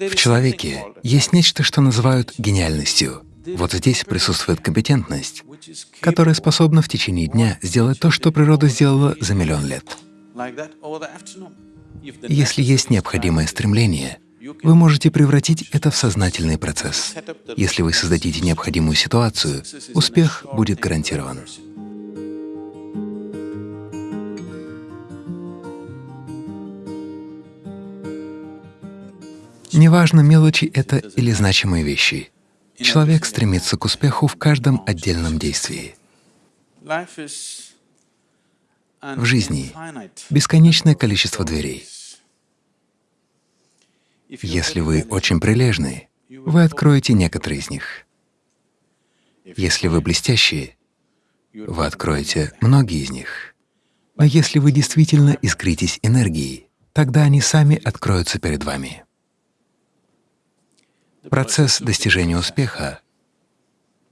В человеке есть нечто, что называют гениальностью. Вот здесь присутствует компетентность, которая способна в течение дня сделать то, что природа сделала за миллион лет. Если есть необходимое стремление, вы можете превратить это в сознательный процесс. Если вы создадите необходимую ситуацию, успех будет гарантирован. Неважно, мелочи это или значимые вещи. Человек стремится к успеху в каждом отдельном действии. В жизни бесконечное количество дверей. Если вы очень прилежны, вы откроете некоторые из них. Если вы блестящие, вы откроете многие из них. Но если вы действительно искритесь энергией, тогда они сами откроются перед вами. Процесс достижения успеха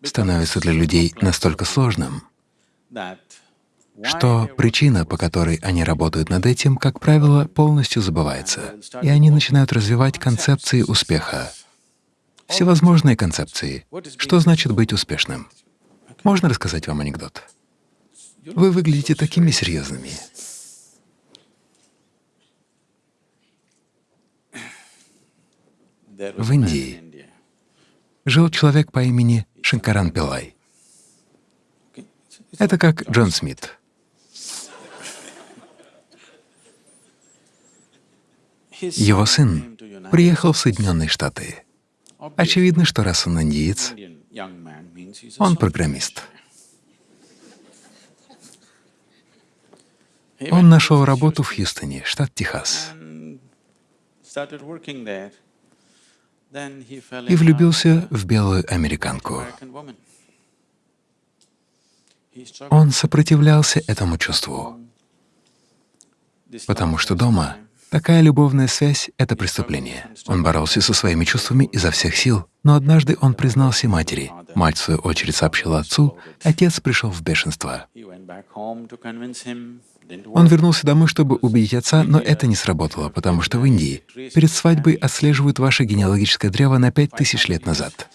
становится для людей настолько сложным, что причина, по которой они работают над этим, как правило, полностью забывается, и они начинают развивать концепции успеха, всевозможные концепции. Что значит быть успешным? Можно рассказать вам анекдот? Вы выглядите такими серьезными. В Индии жил человек по имени Шанкаран Пилай. Это как Джон Смит. Его сын приехал в Соединенные Штаты. Очевидно, что раз он индиец, он программист. Он нашел работу в Хьюстоне, штат Техас и влюбился в белую американку. Он сопротивлялся этому чувству, потому что дома такая любовная связь — это преступление. Он боролся со своими чувствами изо всех сил, но однажды он признался матери. Мать, в свою очередь, сообщила отцу, отец пришел в бешенство. Он вернулся домой, чтобы убедить отца, но это не сработало, потому что в Индии перед свадьбой отслеживают ваше генеалогическое древо на пять тысяч лет назад.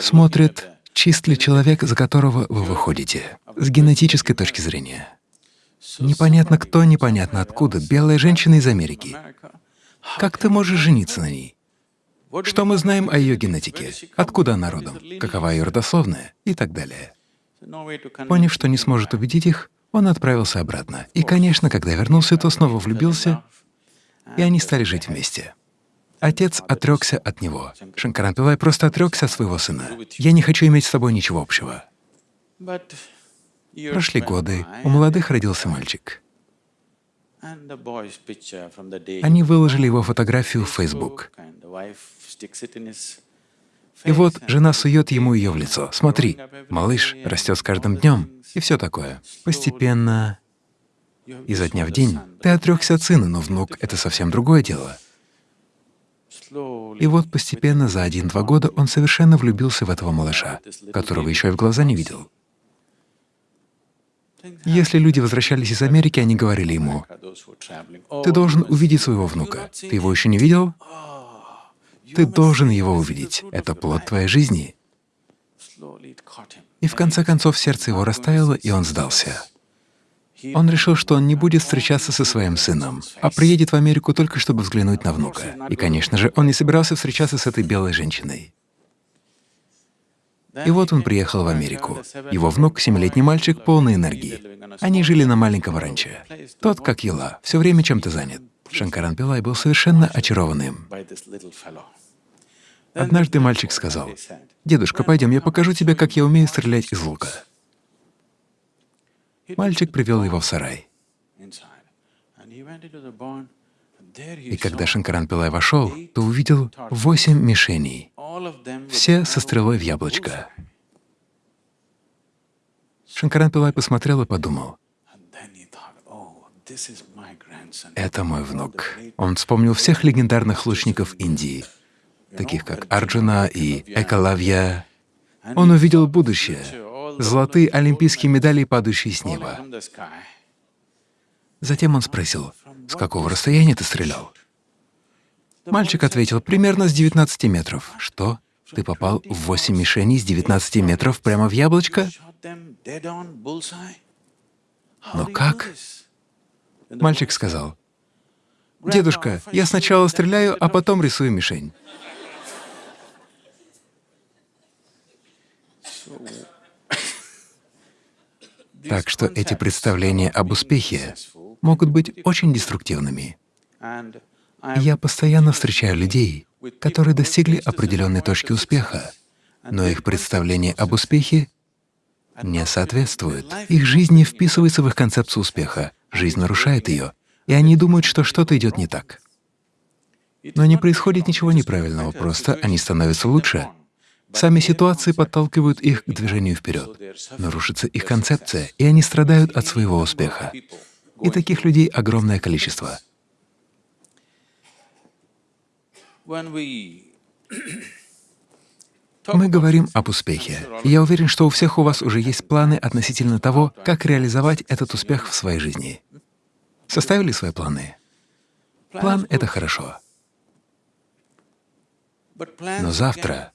Смотрят, чист ли человек, за которого вы выходите, с генетической точки зрения. Непонятно кто, непонятно откуда, белая женщина из Америки. Как ты можешь жениться на ней? Что мы знаем о ее генетике? Откуда она родом? Какова ее родословная? И так далее. Поняв, что не сможет убедить их, он отправился обратно. И, конечно, когда вернулся, то снова влюбился, и они стали жить вместе. Отец отрекся от него. Шанкаран Пилай просто отрекся от своего сына. «Я не хочу иметь с тобой ничего общего». Прошли годы, у молодых родился мальчик. Они выложили его фотографию в Facebook. И вот жена сует ему ее в лицо. Смотри, малыш растет с каждым днем, и все такое. Постепенно, изо дня в день, ты отрекся от сына, но внук — это совсем другое дело. И вот постепенно за один-два года он совершенно влюбился в этого малыша, которого еще и в глаза не видел. Если люди возвращались из Америки, они говорили ему, «Ты должен увидеть своего внука. Ты его еще не видел? Ты должен его увидеть. Это плод твоей жизни. И в конце концов сердце его растаяло, и он сдался. Он решил, что он не будет встречаться со своим сыном, а приедет в Америку только чтобы взглянуть на внука. И, конечно же, он не собирался встречаться с этой белой женщиной. И вот он приехал в Америку. Его внук — семилетний мальчик, полный энергии. Они жили на маленьком ранче. Тот, как Ела, все время чем-то занят. Шанкаран Пилай был совершенно очарован им. Однажды мальчик сказал, «Дедушка, пойдем, я покажу тебе, как я умею стрелять из лука». Мальчик привел его в сарай. И когда Шанкаран Пилай вошел, то увидел восемь мишеней, все со стрелой в яблочко. Шанкаран Пилай посмотрел и подумал, «Это мой внук». Он вспомнил всех легендарных лучников Индии, таких как Арджуна и Экалавья. Он увидел будущее, золотые олимпийские медали, падающие с неба. Затем он спросил, С какого расстояния ты стрелял? Мальчик ответил, примерно с 19 метров. Что? Ты попал в 8 мишеней с 19 метров прямо в яблочко? Но как? Мальчик сказал, «Дедушка, я сначала стреляю, а потом рисую мишень». Так что эти представления об успехе могут быть очень деструктивными. Я постоянно встречаю людей, которые достигли определенной точки успеха, но их представление об успехе не соответствует. Их жизнь не вписывается в их концепцию успеха, жизнь нарушает ее, и они думают, что что-то идет не так. Но не происходит ничего неправильного, просто они становятся лучше. Сами ситуации подталкивают их к движению вперед. Нарушится их концепция, и они страдают от своего успеха. И таких людей огромное количество. Мы говорим об успехе. Я уверен, что у всех у вас уже есть планы относительно того, как реализовать этот успех в своей жизни. Составили свои планы? План — это хорошо. Но завтра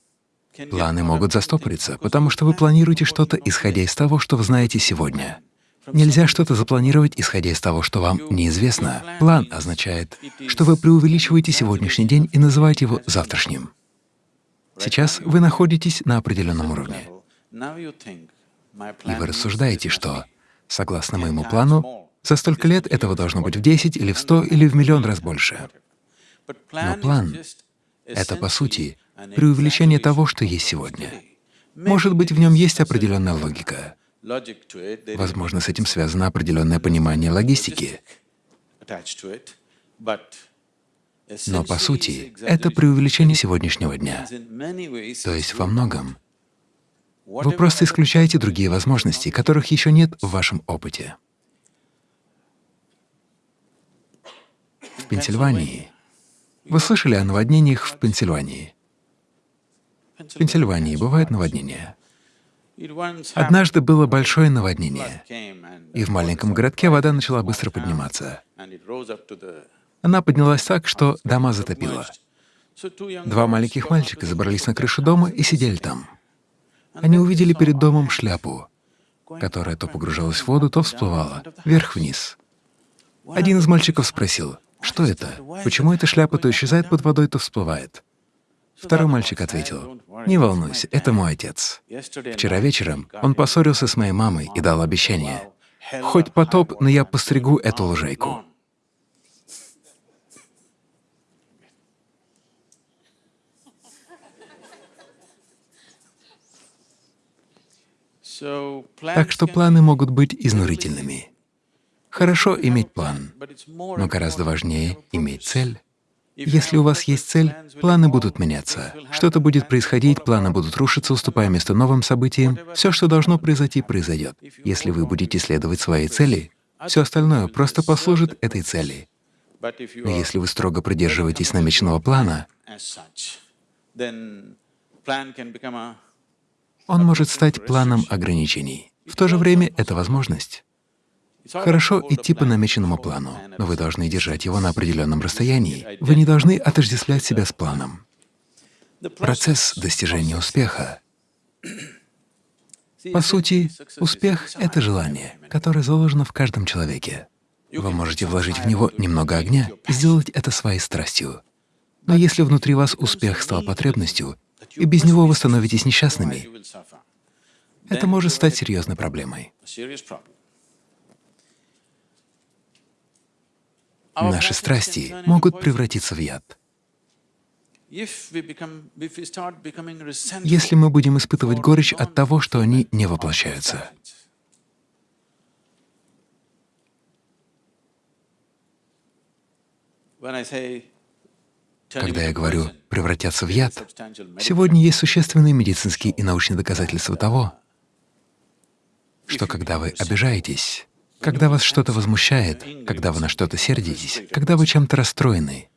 планы могут застопориться, потому что вы планируете что-то, исходя из того, что вы знаете сегодня. Нельзя что-то запланировать, исходя из того, что вам неизвестно. План означает, что вы преувеличиваете сегодняшний день и называете его завтрашним. Сейчас вы находитесь на определенном уровне, и вы рассуждаете, что, согласно моему плану, за столько лет этого должно быть в 10 или в 100 или в миллион раз больше. Но план — это, по сути, преувеличение того, что есть сегодня. Может быть, в нем есть определенная логика. Возможно, с этим связано определенное понимание логистики. Но по сути, это преувеличение сегодняшнего дня. То есть во многом вы просто исключаете другие возможности, которых еще нет в вашем опыте. В Пенсильвании. Вы слышали о наводнениях в Пенсильвании? В Пенсильвании бывают наводнения. Однажды было большое наводнение, и в маленьком городке вода начала быстро подниматься. Она поднялась так, что дома затопило. Два маленьких мальчика забрались на крышу дома и сидели там. Они увидели перед домом шляпу, которая то погружалась в воду, то всплывала, вверх-вниз. Один из мальчиков спросил, что это? Почему эта шляпа то исчезает под водой, то всплывает? Второй мальчик ответил, «Не волнуйся, это мой отец. Вчера вечером он поссорился с моей мамой и дал обещание. Хоть потоп, но я постригу эту лужайку». Так что планы могут быть изнурительными. Хорошо иметь план, но гораздо важнее иметь цель. Если у вас есть цель, планы будут меняться. Что-то будет происходить, планы будут рушиться, уступая место новым событиям. Все, что должно произойти, произойдет. Если вы будете следовать своей цели, все остальное просто послужит этой цели. Но если вы строго придерживаетесь намеченного плана, он может стать планом ограничений. В то же время это возможность. Хорошо идти по намеченному плану, но вы должны держать его на определенном расстоянии. Вы не должны отождествлять себя с планом. Процесс достижения успеха. По сути, успех — это желание, которое заложено в каждом человеке. Вы можете вложить в него немного огня и сделать это своей страстью. Но если внутри вас успех стал потребностью, и без него вы становитесь несчастными, это может стать серьезной проблемой. Наши страсти могут превратиться в яд. Если мы будем испытывать горечь от того, что они не воплощаются. Когда я говорю «превратятся в яд», сегодня есть существенные медицинские и научные доказательства того, что когда вы обижаетесь, когда вас что-то возмущает, когда вы на что-то сердитесь, когда вы чем-то расстроены.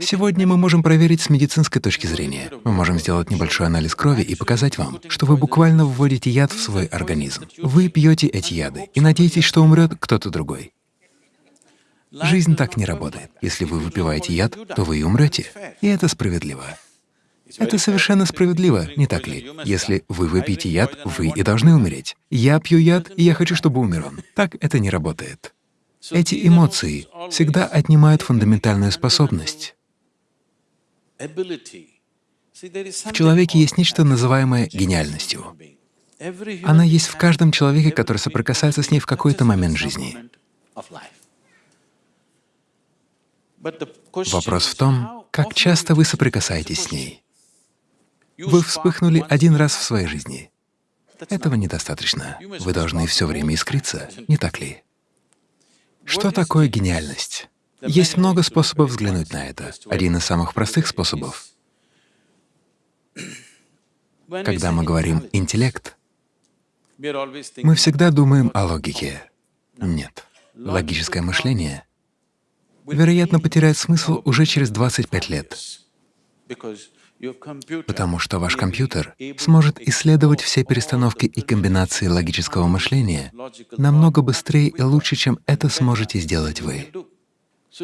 Сегодня мы можем проверить с медицинской точки зрения. Мы можем сделать небольшой анализ крови и показать вам, что вы буквально вводите яд в свой организм. Вы пьете эти яды и надеетесь, что умрет кто-то другой. Жизнь так не работает. Если вы выпиваете яд, то вы и умрете. И это справедливо. Это совершенно справедливо, не так ли? Если вы выпьете яд, вы и должны умереть. Я пью яд, и я хочу, чтобы умер он. Так это не работает. Эти эмоции всегда отнимают фундаментальную способность. В человеке есть нечто, называемое гениальностью. Она есть в каждом человеке, который соприкасается с ней в какой-то момент жизни. Вопрос в том, как часто вы соприкасаетесь с ней. Вы вспыхнули один раз в своей жизни. Этого недостаточно. Вы должны все время искриться, не так ли? Что такое гениальность? Есть много способов взглянуть на это. Один из самых простых способов. Когда мы говорим «интеллект», мы всегда думаем о логике. Нет. Логическое мышление, вероятно, потеряет смысл уже через 25 лет, потому что ваш компьютер сможет исследовать все перестановки и комбинации логического мышления намного быстрее и лучше, чем это сможете сделать вы.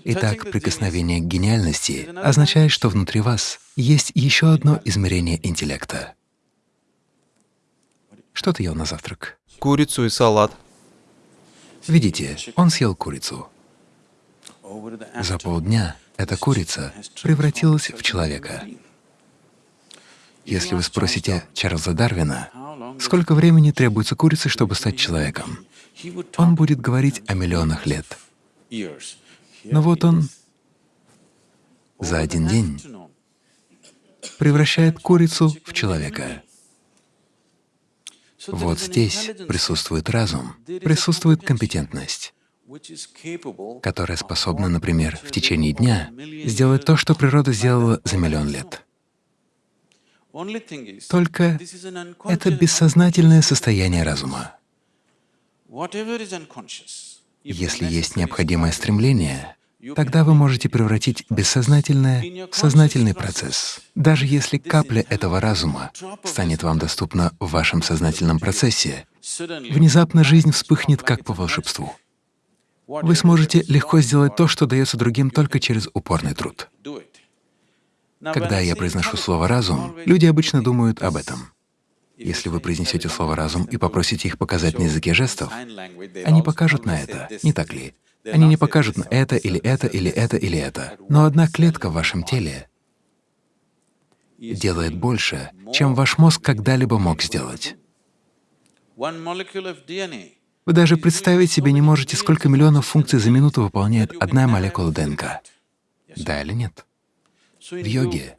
Итак, прикосновение к гениальности означает, что внутри вас есть еще одно измерение интеллекта. Что ты ел на завтрак? Курицу и салат. Видите, он съел курицу. За полдня эта курица превратилась в человека. Если вы спросите Чарльза Дарвина, сколько времени требуется курице, чтобы стать человеком, он будет говорить о миллионах лет. Но вот он за один день превращает курицу в человека. Вот здесь присутствует разум, присутствует компетентность, которая способна, например, в течение дня сделать то, что природа сделала за миллион лет. Только это бессознательное состояние разума. Если есть необходимое стремление, тогда вы можете превратить бессознательное в сознательный процесс. Даже если капля этого разума станет вам доступна в вашем сознательном процессе, внезапно жизнь вспыхнет как по волшебству. Вы сможете легко сделать то, что дается другим только через упорный труд. Когда я произношу слово «разум», люди обычно думают об этом. Если вы произнесете слово «разум» и попросите их показать на языке жестов, они покажут на это, не так ли? Они не покажут на это или это или это или это. Но одна клетка в вашем теле делает больше, чем ваш мозг когда-либо мог сделать. Вы даже представить себе не можете, сколько миллионов функций за минуту выполняет одна молекула ДНК. Да или нет? В йоге,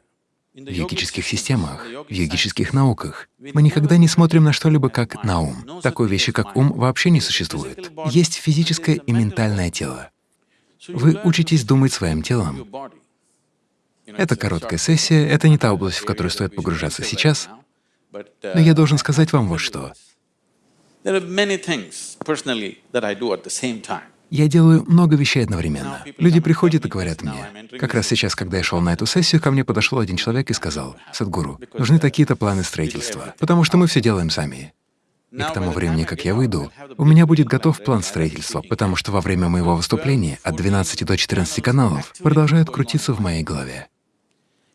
в йогических системах, в йогических науках мы никогда не смотрим на что-либо как на ум. Такой вещи, как ум, вообще не существует. Есть физическое и ментальное тело. Вы учитесь думать своим телом. Это короткая сессия, это не та область, в которую стоит погружаться сейчас, но я должен сказать вам вот что. Я делаю много вещей одновременно. Люди приходят и говорят мне. Как раз сейчас, когда я шел на эту сессию, ко мне подошел один человек и сказал, «Садгуру, нужны такие-то планы строительства, потому что мы все делаем сами». И к тому времени, как я выйду, у меня будет готов план строительства, потому что во время моего выступления от 12 до 14 каналов продолжают крутиться в моей голове.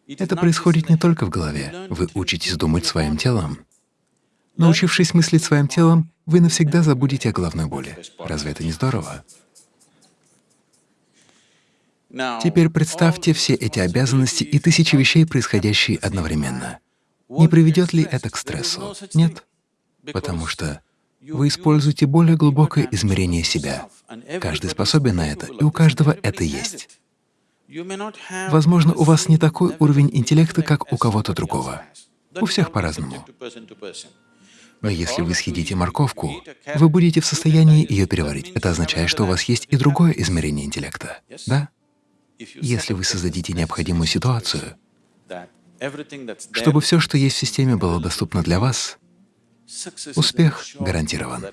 Это происходит не только в голове. Вы учитесь думать своим телом. Научившись мыслить своим телом, вы навсегда забудете о головной боли. Разве это не здорово? Теперь представьте все эти обязанности и тысячи вещей, происходящие одновременно. Не приведет ли это к стрессу? Нет, потому что вы используете более глубокое измерение себя. Каждый способен на это, и у каждого это есть. Возможно, у вас не такой уровень интеллекта, как у кого-то другого. У всех по-разному. Но если вы съедите морковку, вы будете в состоянии ее переварить. Это означает, что у вас есть и другое измерение интеллекта, да? Если вы создадите необходимую ситуацию, чтобы все, что есть в системе, было доступно для вас, успех гарантирован.